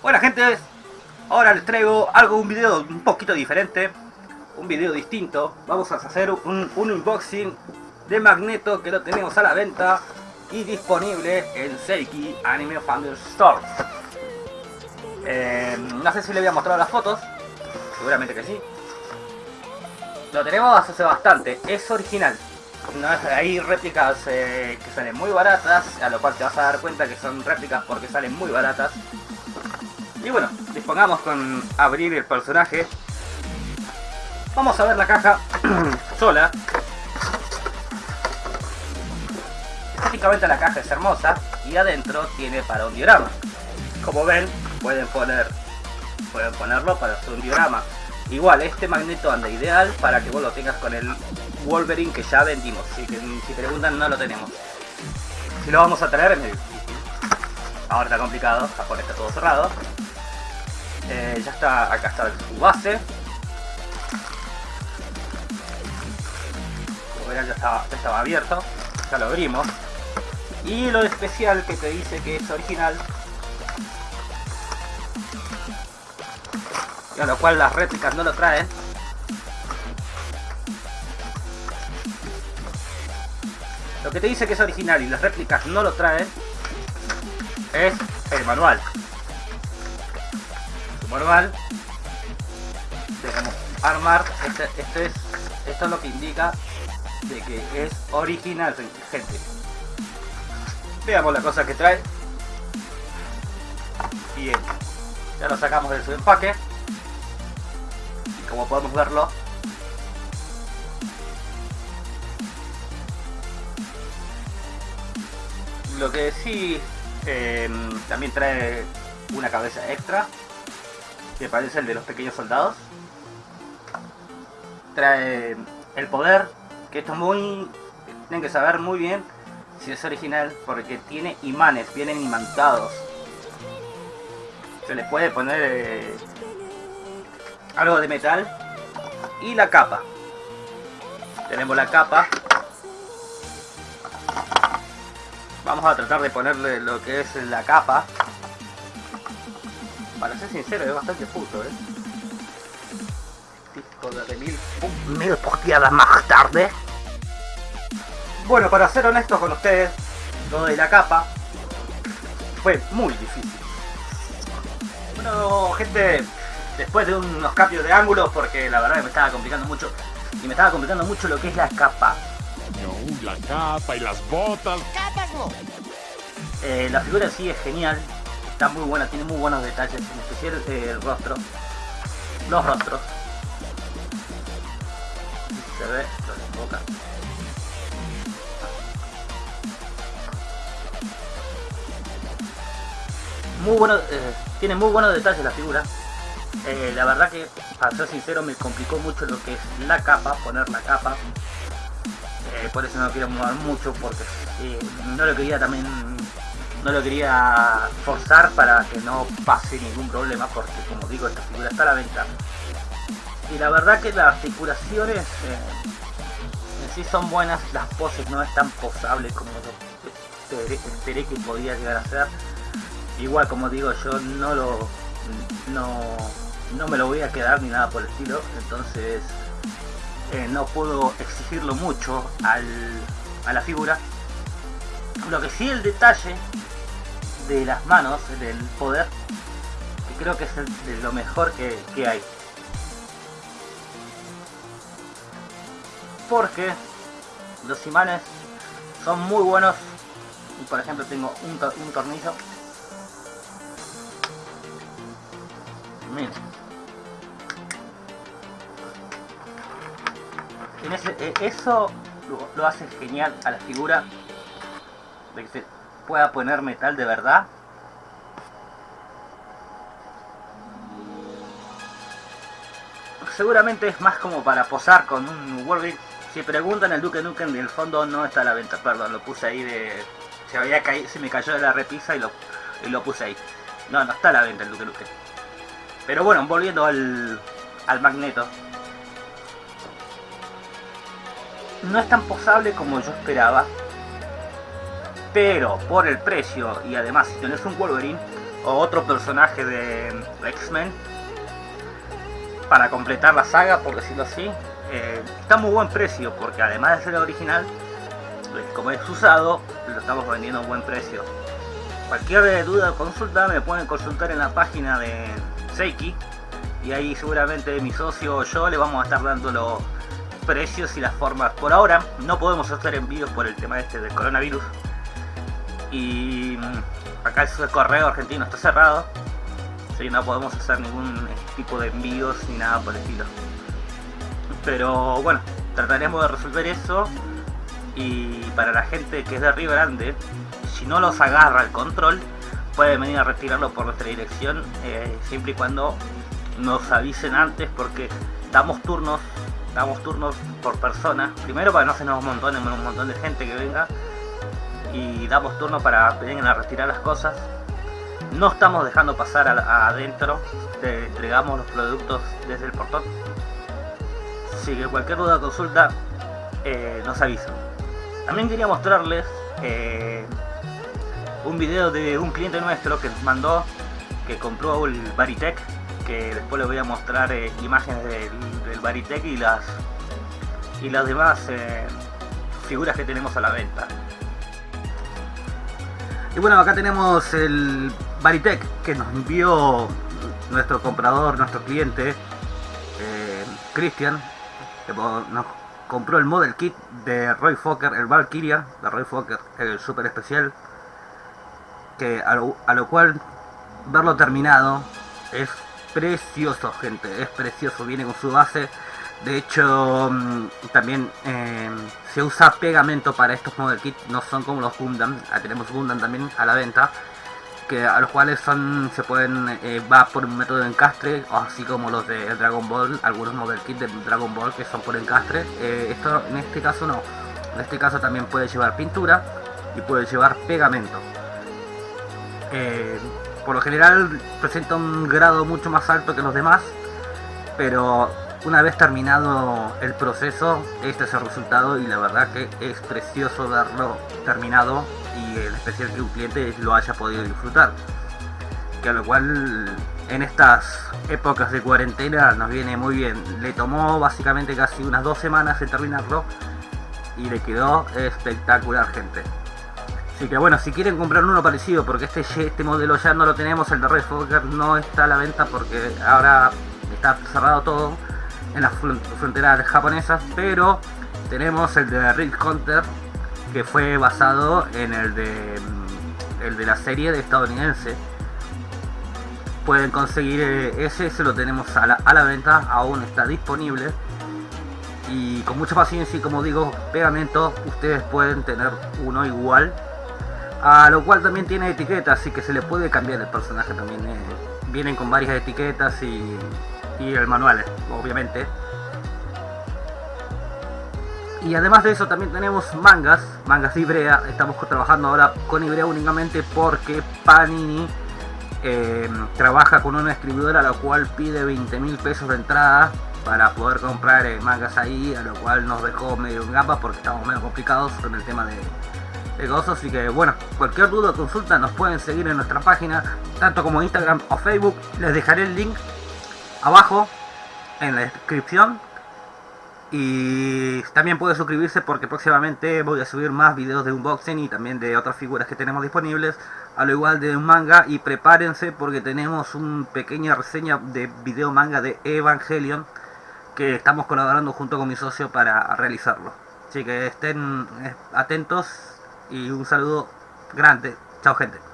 Bueno gente, ahora les traigo algo, un video un poquito diferente, un video distinto. Vamos a hacer un, unboxing de Magneto que lo tenemos a la venta y disponible en Seiki Anime Founder Store. Eh, no sé si le voy a mostrar las fotos, seguramente que sí. Lo tenemos hace bastante, es original. No, hay réplicas eh, que salen muy baratas, a lo cual te vas a dar cuenta que son réplicas porque salen muy baratas. Y bueno, dispongamos con abrir el personaje. Vamos a ver la caja sola. Estéticamente la caja es hermosa y adentro tiene para un diorama. Como ven, pueden poner pueden ponerlo para hacer un diorama. Igual, este magneto anda ideal para que vos lo tengas con el Wolverine que ya vendimos. Si, si preguntan, no lo tenemos. Si lo vamos a traer es difícil. Ahora está complicado, Japón está todo cerrado. Eh, ya está, acá está su base. Como verán ya estaba, ya estaba abierto. Ya lo abrimos. Y lo especial que te dice que es original. Y a lo cual las réplicas no lo traen. Lo que te dice que es original y las réplicas no lo traen es el manual manual dejamos armar este, este, es esto es lo que indica de que es original gente. Veamos la cosa que trae. Bien. Ya lo sacamos de su empaque. Y como podemos verlo lo que sí eh, también trae una cabeza extra que parece el de los pequeños soldados. Trae el poder, que esto es muy... Tienen que saber muy bien si es original, porque tiene imanes, vienen imantados. Se le puede poner eh, algo de metal. Y la capa. Tenemos la capa. Vamos a tratar de ponerle lo que es la capa para ser sincero, es bastante puto, ¿eh? Disco de mil, mil posteadas más tarde. Bueno, para ser honestos con ustedes, lo de la capa fue muy difícil. Bueno, gente, después de unos cambios de ángulos, porque la verdad que me estaba complicando mucho, y me estaba complicando mucho lo que es la capa. No, la capa y las botas. ¡Capas no! Eh, la figura sí es genial, está muy buena, tiene muy buenos detalles, en especial eh, el rostro, los rostros. Se ve, lo boca. Muy bueno, eh, tiene muy buenos detalles la figura. Eh, la verdad que, para ser sincero, me complicó mucho lo que es la capa, poner la capa. por eso no quiero mover mucho, porque no lo quería también no lo quería forzar para que no pase ningún problema porque como digo esta figura está a la venta. Y la verdad que las articulaciones eh, en sí son buenas las poses no es tan posable como yo esperé, que podía llegar a ser. Igual como digo yo no lo no, no me lo voy a quedar ni nada por el estilo entonces eh, no puedo exigirlo mucho a la figura lo que sí el detalle de las manos, del poder, que creo que es de lo mejor que, hay. Porque los imanes son muy buenos. Por ejemplo, tengo un, tornillo. Miren. E, eso lo, hace genial a la figura que se pueda poner metal de verdad. Seguramente es más como para posar con un Wolverine. Si preguntan el Duque Nukem del fondo no está a la venta, perdón, lo puse ahí de... Se, había caído, se me cayó de la repisa y lo, y lo puse ahí. No, no está a la venta el Duque Nukem. Pero bueno, volviendo al, al magneto. No es tan posable como yo esperaba pero por el precio y además si tenés un Wolverine o otro personaje de X-Men para completar la saga, por decirlo así, eh, está muy buen precio porque además de ser original, pues, como es usado, lo estamos vendiendo a buen precio. Cualquier duda o consulta me pueden consultar en la página de Seiki y ahí seguramente mi socio o yo le vamos a estar dando los precios y las formas. Por ahora no podemos hacer envíos por el tema este del coronavirus y mm, acá el correo argentino está cerrado, así no podemos hacer ningún tipo de envíos ni nada por el estilo. Pero bueno, trataremos de resolver eso. Y para la gente que es de Río Grande, si no los agarra el control, pueden venir a retirarlo por nuestra dirección, eh, siempre y cuando nos avisen antes porque damos turnos, damos turnos por persona, primero para no hacernos un montón, un montón de gente que venga y damos turno para vengan a retirar las cosas. No estamos dejando pasar adentro, te entregamos los productos desde el portón. Así que cualquier duda o consulta eh, nos avisan. También quería mostrarles eh, un video de un cliente nuestro que nos mandó que compró el Baritech que después les voy a mostrar eh, imágenes del, del, Baritech y las y las demás figuras que tenemos a la venta y bueno acá tenemos el Baritech que nos envió nuestro comprador, nuestro cliente eh, Cristian que nos compró el model kit de Roy Fokker, el Valkyria de Roy Fokker, el super especial que a lo, a lo cual verlo terminado es precioso gente, es precioso, viene con su base de hecho mm, también eh, se usa pegamento para estos model kits, no son como los Gundam, ah, tenemos Gundam también a la venta que a los cuales son se pueden eh, va por un método de encastre así como los de Dragon Ball algunos model kits de Dragon Ball que son por encastre eh, esto en este caso no. En este caso también puede llevar pintura y puede llevar pegamento. Por lo general presenta un grado mucho más alto que los demás, pero una vez terminado el proceso, este es el resultado y la verdad que es precioso verlo terminado y en especial que un cliente lo haya podido disfrutar. Que a lo cual en estas épocas de cuarentena nos viene muy bien. Le tomó básicamente casi unas dos semanas en terminarlo y le quedó espectacular gente. Así que bueno, si quieren comprar uno parecido, porque este, este modelo ya no lo tenemos, el de Red Fokker no está a la venta porque ahora está cerrado todo en las fronteras japonesas, pero tenemos el de Red Hunter que fue basado en el de mm, el de la serie de estadounidense. Pueden conseguir eh, ese, se lo tenemos a la, a la venta, aún está disponible y con mucha paciencia y como digo pegamento ustedes pueden tener uno igual a lo cual también tiene etiquetas, así que se le puede cambiar el personaje también. Eh. vienen con varias etiquetas y, y el manual, obviamente. Y además de eso también tenemos mangas, mangas de Ibrea. Estamos trabajando ahora con Ibrea únicamente porque Panini eh, trabaja con una escribidora a la cual pide 20 mil pesos de entrada para poder comprar eh, mangas ahí, a lo cual nos dejó medio en gamba porque estamos medio complicados con el tema de, así que bueno, cualquier duda o consulta nos pueden seguir en nuestra página, tanto como Instagram o Facebook, les dejaré el link abajo en la descripción y también puede suscribirse porque próximamente voy a subir más videos de unboxing y también de otras figuras que tenemos disponibles a lo igual de un manga y prepárense porque tenemos una pequeña reseña de video manga de Evangelion que estamos colaborando junto con mi socio para realizarlo así que estén eh, atentos y un saludo grande. Chao gente.